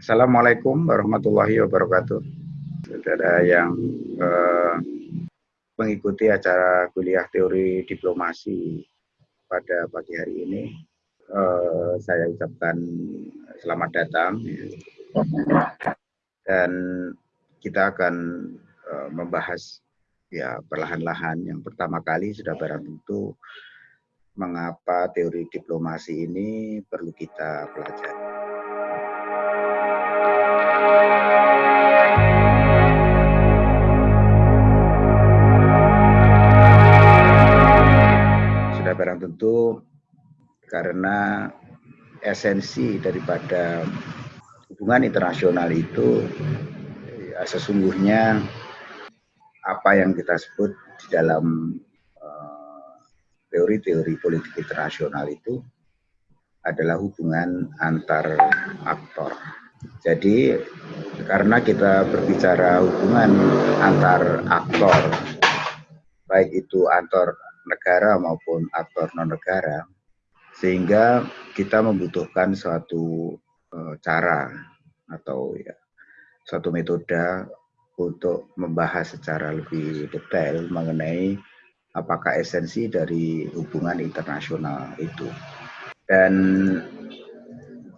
Assalamualaikum warahmatullahi wabarakatuh. Saudara yang eh, mengikuti acara kuliah teori diplomasi pada pagi hari ini, eh, saya ucapkan selamat datang. Dan kita akan eh, membahas ya perlahan-lahan. Yang pertama kali sudah barang tentu mengapa teori diplomasi ini perlu kita pelajari. Tentu karena esensi daripada hubungan internasional itu ya, sesungguhnya apa yang kita sebut di dalam eh, teori-teori politik internasional itu adalah hubungan antar aktor. Jadi karena kita berbicara hubungan antar aktor, baik itu antar negara maupun aktor non negara, sehingga kita membutuhkan suatu uh, cara atau ya suatu metode untuk membahas secara lebih detail mengenai apakah esensi dari hubungan internasional itu. Dan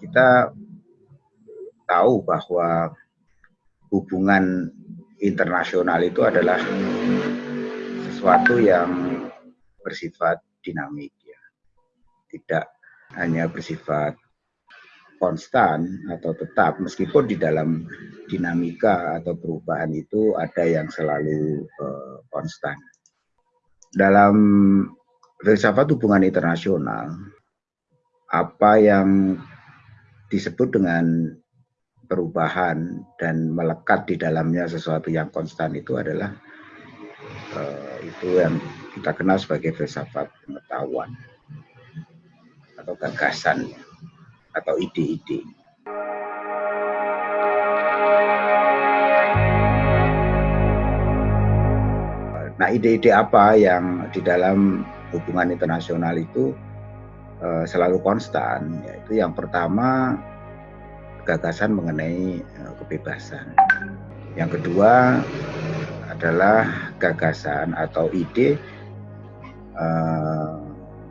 kita tahu bahwa hubungan internasional itu adalah sesuatu yang bersifat dinamik ya. Tidak hanya bersifat konstan atau tetap meskipun di dalam dinamika atau perubahan itu ada yang selalu uh, konstan. Dalam filsafat hubungan internasional apa yang disebut dengan perubahan dan melekat di dalamnya sesuatu yang konstan itu adalah uh, itu yang kita kenal sebagai filsafat pengetahuan atau gagasan atau ide-ide. Nah, ide-ide apa yang di dalam hubungan internasional itu uh, selalu konstan? Yaitu yang pertama gagasan mengenai uh, kebebasan. Yang kedua adalah gagasan atau ide uh,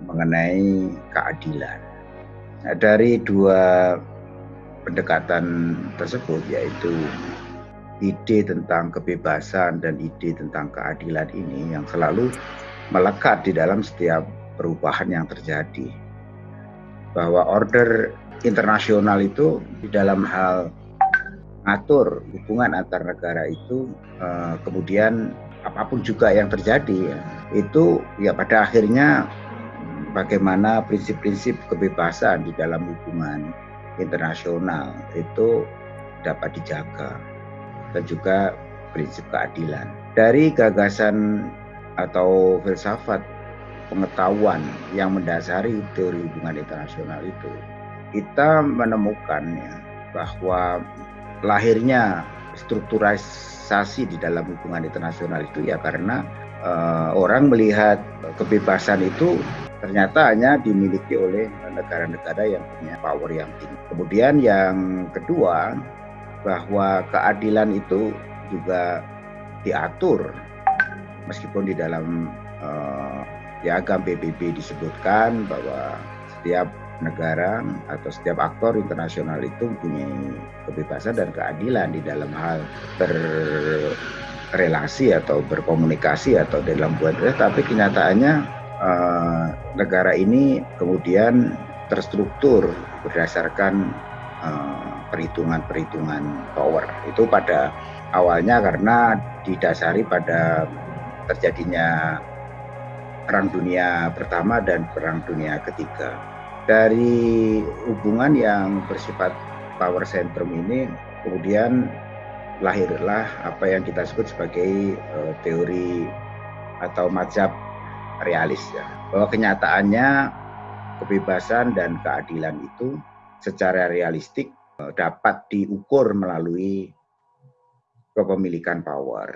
mengenai keadilan. Nah, dari dua pendekatan tersebut yaitu ide tentang kebebasan dan ide tentang keadilan ini yang selalu melekat di dalam setiap perubahan yang terjadi. Bahwa order internasional itu di dalam hal atur hubungan antar negara itu eh, kemudian apa pun juga yang terjadi ya, itu ya pada akhirnya bagaimana prinsip-prinsip kebebasan di dalam hubungan internasional itu dapat dijaga dan juga prinsip keadilan. Dari gagasan atau filsafat pengetahuan yang mendasari teori hubungan internasional itu, kita menemukan ya bahwa lahirnya strukturalisasi di dalam hubungan internasional itu ya karena uh, orang melihat kebebasan itu ternyata hanya dimiliki oleh negara-negara yang punya power yang tinggi. Kemudian yang kedua bahwa keadilan itu juga diatur meskipun di dalam uh, piagam PBB disebutkan bahwa setiap negara atau setiap aktor internasional itu mempunyai kebebasan dan keadilan di dalam hal berrelasi atau berkomunikasi atau dalam buat tapi kenyataannya uh, negara ini kemudian terstruktur berdasarkan uh, perhitungan-perhitungan power. Itu pada awalnya karena didasari pada terjadinya perang dunia pertama dan perang dunia ketiga dari hubungan yang bersifat power centrum ini kemudian lahirlah apa yang kita sebut sebagai uh, teori atau mazhab realis ya bahwa kenyataannya kebebasan dan keadilan itu secara realistik uh, dapat diukur melalui kepemilikan power.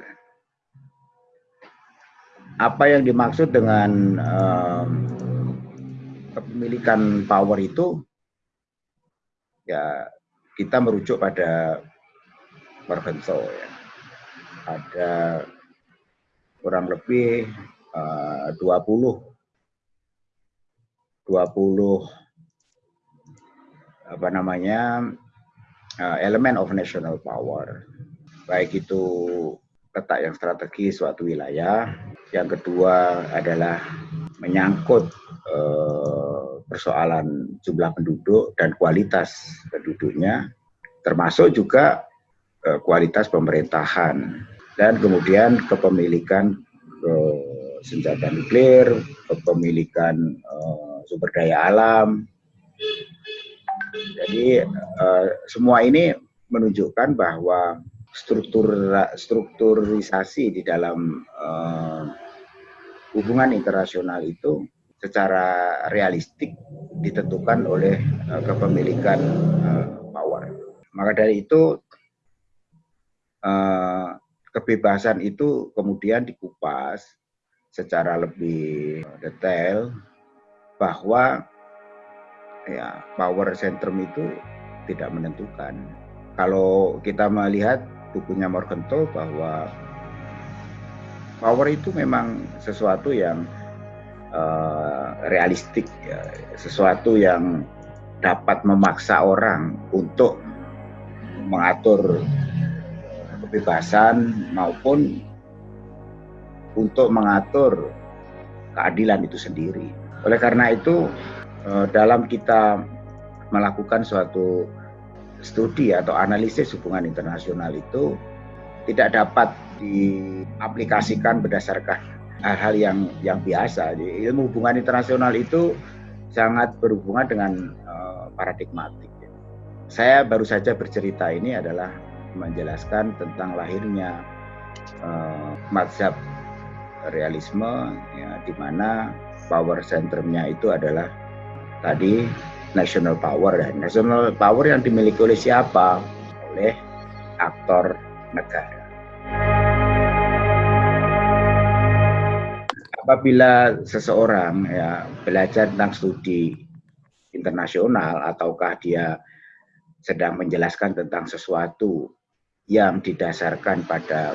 Apa yang dimaksud dengan uh, kepemilikan power itu ya kita merujuk pada Morgenthau ya. Ada kurang lebih uh, 20 20 apa namanya uh, elemen of national power baik itu letak yang strategis suatu wilayah yang kedua adalah menyangkut uh, persoalan jumlah penduduk dan kualitas penduduknya termasuk juga uh, kualitas pemerintahan. Dan kemudian kepemilikan uh, senjata nuklir kepemilikan uh, sumber daya alam. Jadi uh, semua ini menunjukkan bahwa struktur strukturisasi di dalam uh, hubungan internasional itu secara realistik ditentukan oleh uh, kepemilikan uh, power. Maka dari itu uh, kebebasan itu kemudian dikupas secara lebih detail bahwa ya power centrum itu tidak menentukan. Kalau kita melihat bukunya Morgenthau bahwa power itu memang sesuatu yang uh, realistik, ya, sesuatu yang dapat memaksa orang untuk mengatur kebebasan maupun untuk mengatur keadilan itu sendiri. Oleh karena itu Eh, dalam kita melakukan suatu studi atau analisis hubungan internasional itu tidak dapat diaplikasikan berdasarkan hal-hal yang yang biasa. Jadi, ilmu hubungan internasional itu sangat berhubungan dengan uh, paradigmatik. Saya baru saja bercerita ini adalah menjelaskan tentang lahirnya uh, mazhab realisme ya, di mana power centernya itu adalah tadi national power dan national power yang dimiliki oleh siapa? Oleh aktor negara. Apabila seseorang ya belajar tentang studi internasional ataukah dia sedang menjelaskan tentang sesuatu yang didasarkan pada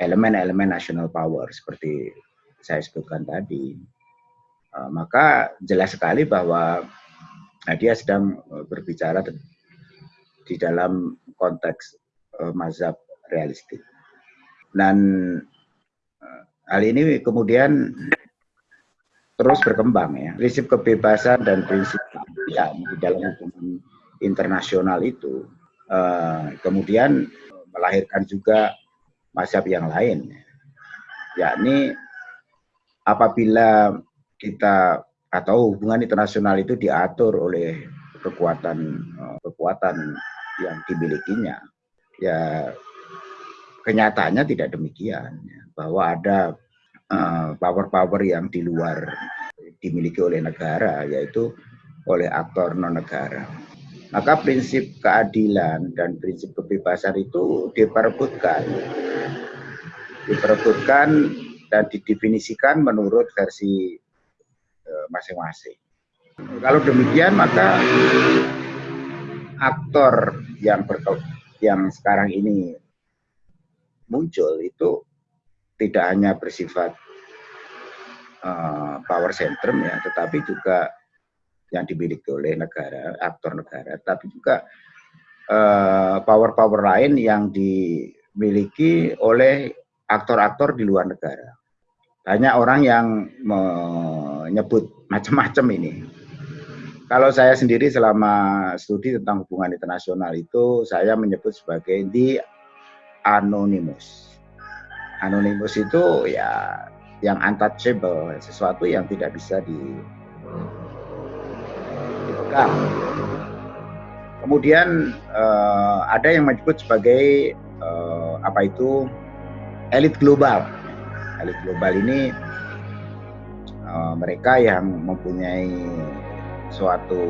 elemen-elemen national power seperti saya sebutkan tadi, Eh, maka jelas sekali bahwa nah, dia sedang eh, berbicara di dalam konteks mazhab realistik. Dan hal ini kemudian terus berkembang ya. Prinsip kebebasan dan prinsip keadilan di dalam hukum internasional itu uh, kemudian melahirkan juga mazhab yang lain yakni apabila kita atau hubungan internasional itu diatur oleh kekuatan eh, kekuatan yang dimilikinya ya kenyataannya tidak demikian ya, bahwa ada eh, power-power yang di luar dimiliki oleh negara yaitu oleh aktor non negara maka prinsip keadilan dan prinsip kebebasan itu diperebutkan. Diperebutkan dan didefinisikan menurut versi masing-masing. Kalau demikian maka aktor yang berke, yang sekarang ini muncul itu tidak hanya bersifat uh, power centrum ya, tetapi juga yang dimiliki oleh negara, aktor negara, tapi juga eh, power-power uh, lain yang dimiliki oleh aktor-aktor di luar negara. Banyak orang yang menyebut macam-macam ini. Kalau saya sendiri selama studi tentang hubungan internasional itu saya menyebut sebagai the anonymous. Anonymous itu ya yang untouchable, sesuatu yang tidak bisa di dipegang. Kemudian uh, ada yang menyebut sebagai uh, apa itu elit global. Elit global ini uh, mereka yang mempunyai suatu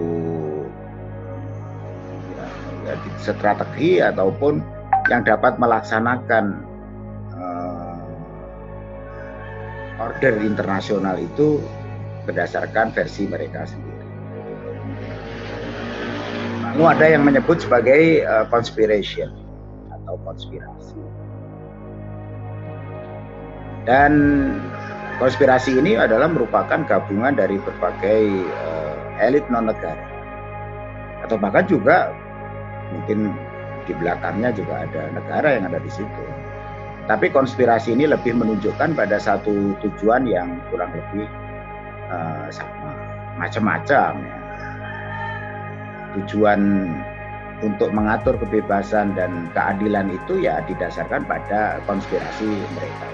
ya, strategi ataupun yang dapat melaksanakan uh, order internasional itu berdasarkan versi mereka sendiri. Lalu ada yang menyebut sebagai uh, conspiration atau konspirasi. Dan konspirasi ini adalah merupakan gabungan dari berbagai uh, elit non negara atau bahkan juga mungkin di belakangnya juga ada negara yang ada di situ. Tapi konspirasi ini lebih menunjukkan pada satu tujuan yang kurang lebih uh, sama, macam-macam. Ya tujuan untuk mengatur kebebasan dan keadilan itu ya didasarkan pada konspirasi mereka.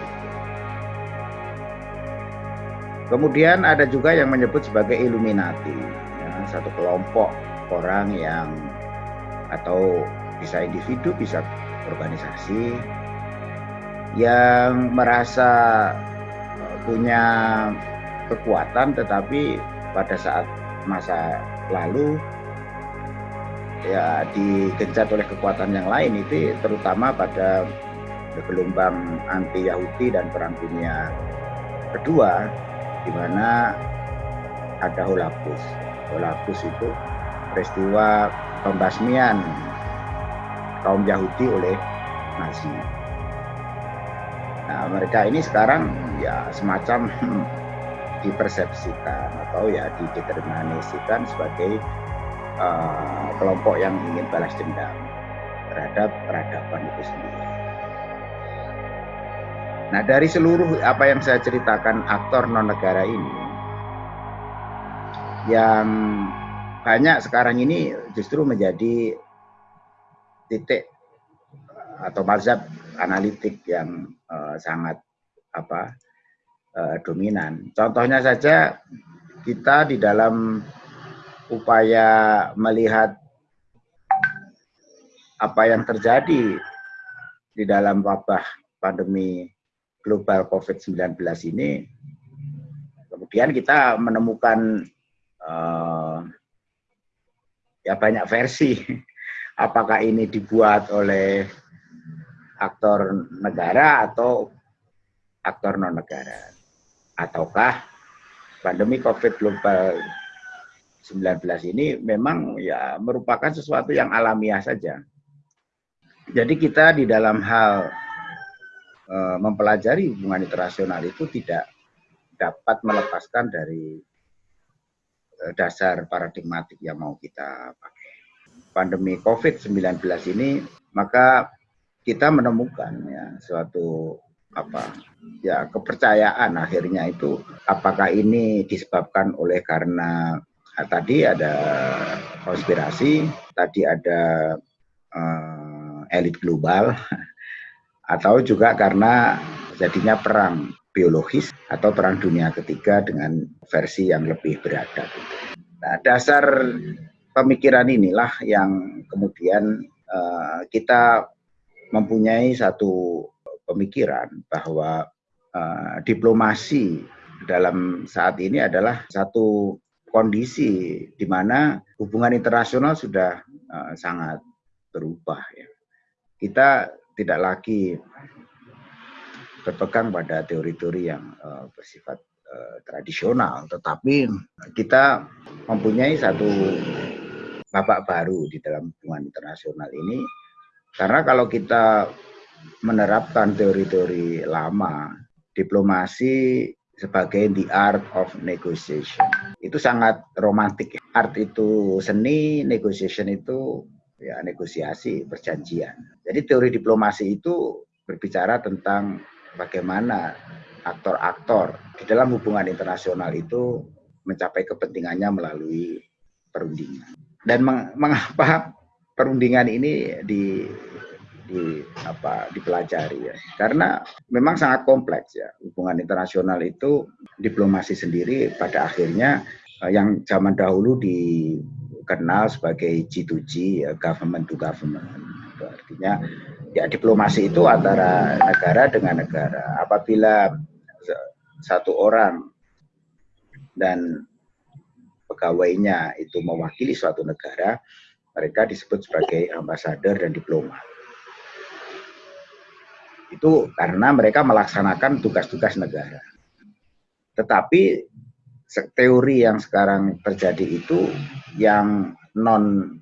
Kemudian ada juga yang menyebut sebagai Illuminati, ya, satu kelompok orang yang atau bisa individu, bisa organisasi yang merasa eh, punya kekuatan tetapi pada saat masa lalu ya digencat oleh kekuatan yang lain itu terutama pada gelombang anti Yahudi dan perang dunia kedua di mana ada Holocaust. Holocaust itu peristiwa pembasmian kaum Yahudi oleh Nazi. Nah, mereka ini sekarang ya semacam dipersepsikan atau ya dideterminasikan sebagai uh, kelompok yang ingin balas dendam terhadap peradaban itu sendiri. Nah dari seluruh apa yang saya ceritakan aktor non negara ini, yang banyak sekarang ini justru menjadi titik atau mazhab analitik yang uh, sangat apa uh, dominan. Contohnya saja kita di dalam upaya melihat apa yang terjadi di dalam wabah pandemi global COVID-19 ini, kemudian kita menemukan uh, ya banyak versi. Apakah ini dibuat oleh aktor negara atau aktor non negara, ataukah pandemi COVID global 19 ini memang ya merupakan sesuatu yang alamiah saja. Jadi kita di dalam hal e, mempelajari hubungan internasional itu tidak dapat melepaskan dari e, dasar paradigmatik yang mau kita pakai. Pandemi COVID-19 ini maka kita menemukan ya suatu apa ya kepercayaan akhirnya itu apakah ini disebabkan oleh karena Nah, tadi ada konspirasi, tadi ada uh, elit global, atau juga karena jadinya perang biologis atau perang dunia ketiga dengan versi yang lebih beradab. Nah, dasar pemikiran inilah yang kemudian uh, kita mempunyai satu pemikiran bahwa uh, diplomasi dalam saat ini adalah satu kondisi di mana hubungan internasional sudah uh, sangat berubah ya. Kita tidak lagi berpegang pada teori-teori yang uh, bersifat uh, tradisional, tetapi kita mempunyai satu babak baru di dalam hubungan internasional ini karena kalau kita menerapkan teori-teori lama, diplomasi sebagai the art of negotiation. Itu sangat romantik. Art itu seni, negotiation itu ya negosiasi, perjanjian. Jadi teori diplomasi itu berbicara tentang bagaimana aktor-aktor di dalam hubungan internasional itu mencapai kepentingannya melalui perundingan. Dan mengapa perundingan ini di di apa dipelajari ya? Karena memang sangat kompleks ya. Hubungan internasional itu diplomasi sendiri pada akhirnya eh, yang zaman dahulu dikenal sebagai G2G ya, government to government. Artinya ya diplomasi itu antara negara dengan negara. Apabila satu orang. Dan pegawainya itu mewakili suatu negara mereka disebut sebagai ambasador dan diplomat itu karena mereka melaksanakan tugas-tugas negara. Tetapi teori yang sekarang terjadi itu yang non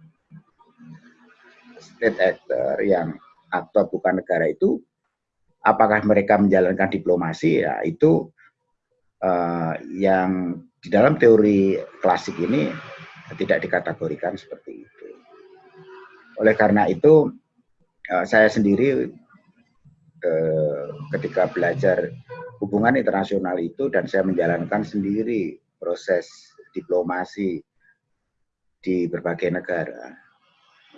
state actor yang aktor bukan negara itu apakah mereka menjalankan diplomasi? Ya itu uh, yang di dalam teori klasik ini tidak dikategorikan seperti itu. Oleh karena itu uh, saya sendiri uh, ketika belajar hubungan internasional itu dan saya menjalankan sendiri proses diplomasi di berbagai negara.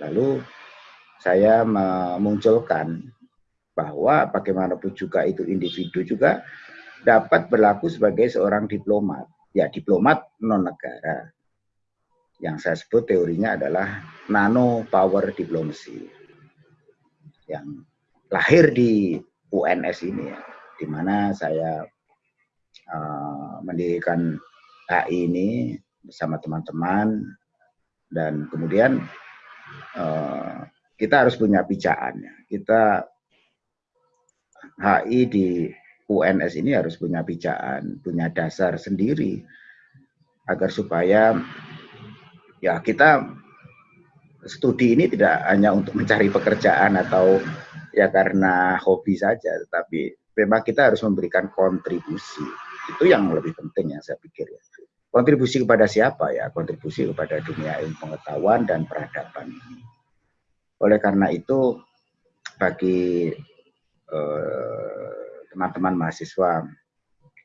Lalu saya memunculkan bahwa bagaimanapun juga itu individu juga dapat berlaku sebagai seorang diplomat. Ya, diplomat non negara. Yang saya sebut teorinya adalah nano power diplomacy. Yang lahir di UNS ini ya, di mana saya uh, mendirikan HI ini bersama teman-teman dan kemudian uh, kita harus punya pijakan. Kita HI di UNS ini harus punya pijakan, punya dasar sendiri agar supaya ya kita studi ini tidak hanya untuk mencari pekerjaan atau ya karena hobi saja, tetapi memang kita harus memberikan kontribusi. Itu yang lebih penting yang saya pikir ya. Kontribusi kepada siapa ya? Kontribusi kepada dunia ilmu pengetahuan dan peradaban ini. Oleh karena itu bagi Eh, teman-teman mahasiswa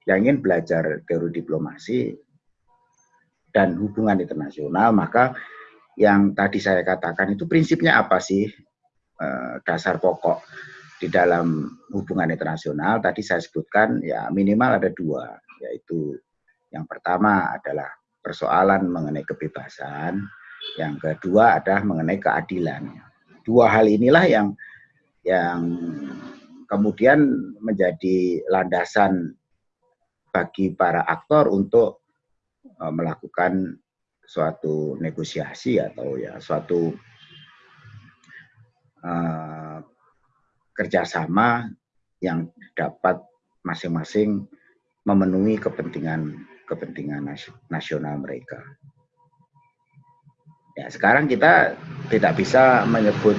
yang ingin belajar teori diplomasi dan hubungan internasional, maka yang tadi saya katakan itu prinsipnya apa sih eh, dasar pokok di dalam hubungan internasional? Tadi saya sebutkan ya minimal ada dua, yaitu yang pertama adalah persoalan mengenai kebebasan, yang kedua adalah mengenai keadilan. Dua hal inilah yang yang kemudian menjadi landasan bagi para aktor untuk e, melakukan suatu negosiasi atau ya suatu uh, kerjasama yang dapat masing-masing memenuhi kepentingan kepentingan nasional mereka. Ya, sekarang kita tidak bisa menyebut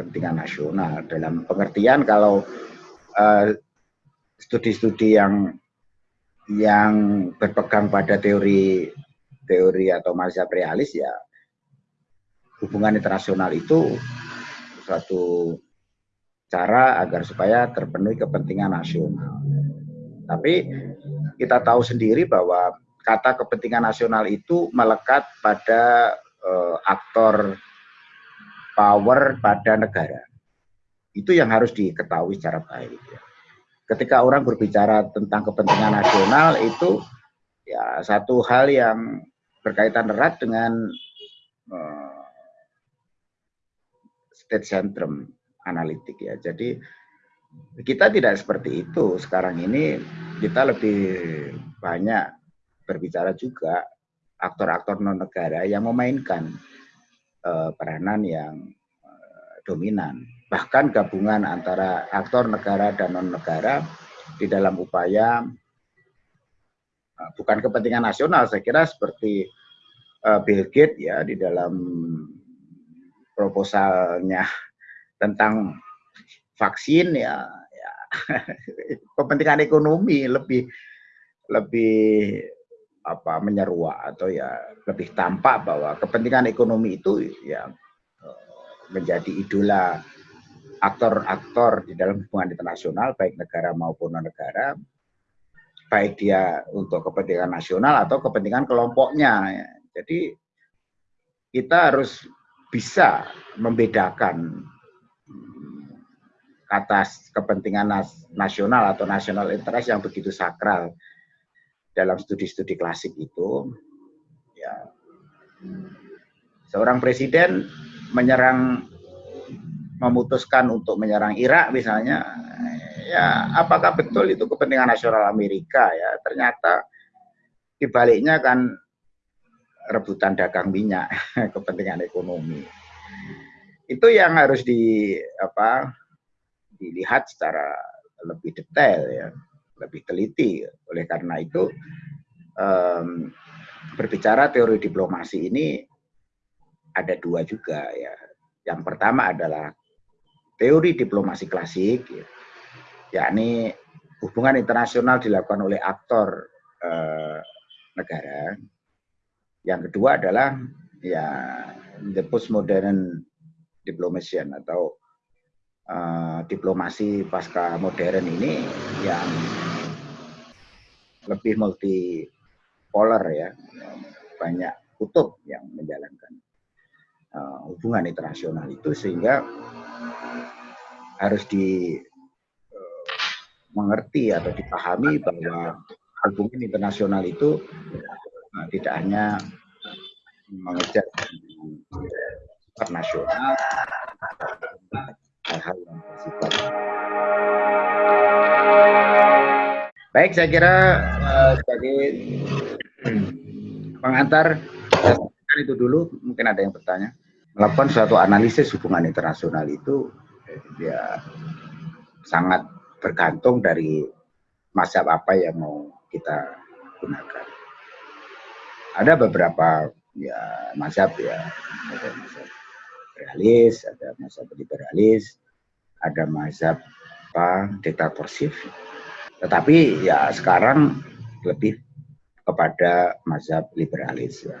kepentingan nasional dalam pengertian kalau eh, studi-studi uh, yang yang berpegang pada teori teori atau mazhab realis ya hubungan internasional itu suatu cara agar supaya terpenuhi kepentingan nasional. Tapi kita tahu sendiri bahwa kata kepentingan nasional itu melekat pada uh, aktor power pada negara. Itu yang harus diketahui secara baik. Ya. Ketika orang berbicara tentang kepentingan nasional itu ya satu hal yang berkaitan erat dengan uh, state centrum analitik ya. Jadi kita tidak seperti itu. Sekarang ini kita lebih banyak berbicara juga aktor-aktor non negara yang memainkan uh, peranan yang uh, dominan. Bahkan gabungan antara aktor negara dan non-negara di dalam upaya uh, bukan kepentingan nasional, saya kira seperti Bill Gates ya di dalam proposalnya tentang vaksin ya, ya kepentingan ekonomi lebih lebih apa menyeruak atau ya lebih tampak bahwa kepentingan ekonomi itu ya eh, menjadi idola aktor-aktor di dalam hubungan internasional baik negara maupun non negara baik dia untuk kepentingan nasional atau kepentingan kelompoknya. Jadi kita harus bisa membedakan hmm, kata kepentingan nasional atau nasional interest yang begitu sakral dalam studi-studi klasik itu ya seorang presiden menyerang memutuskan untuk menyerang Irak misalnya ya apakah betul itu kepentingan nasional Amerika ya? Ternyata dibaliknya kan rebutan dagang minyak kepentingan ekonomi. Itu yang harus di apa dilihat secara lebih detail ya lebih teliti. Oleh karena itu um, berbicara teori diplomasi ini ada dua juga ya. Yang pertama adalah teori diplomasi klasik, ya, yakni hubungan internasional dilakukan oleh aktor eh, negara. Yang kedua adalah ya the postmodern diplomasian atau uh, diplomasi pasca modern ini yang lebih multi polar ya, banyak kutub yang menjalankan uh, hubungan internasional itu sehingga harus di uh, mengerti atau dipahami bahwa hubungan internasional itu uh, tidak hanya mengejar nasional hal-hal yang bersifat baik saya kira uh, sebagai pengantar itu dulu mungkin ada yang bertanya melakukan suatu analisis hubungan internasional itu ya sangat bergantung dari masa apa yang mau kita gunakan. Ada beberapa ya mazhab ya, ada mazhab realis, ada mazhab liberalis, ada mazhab apa diktatorship. Tetapi ya sekarang lebih kepada mazhab liberalis ya.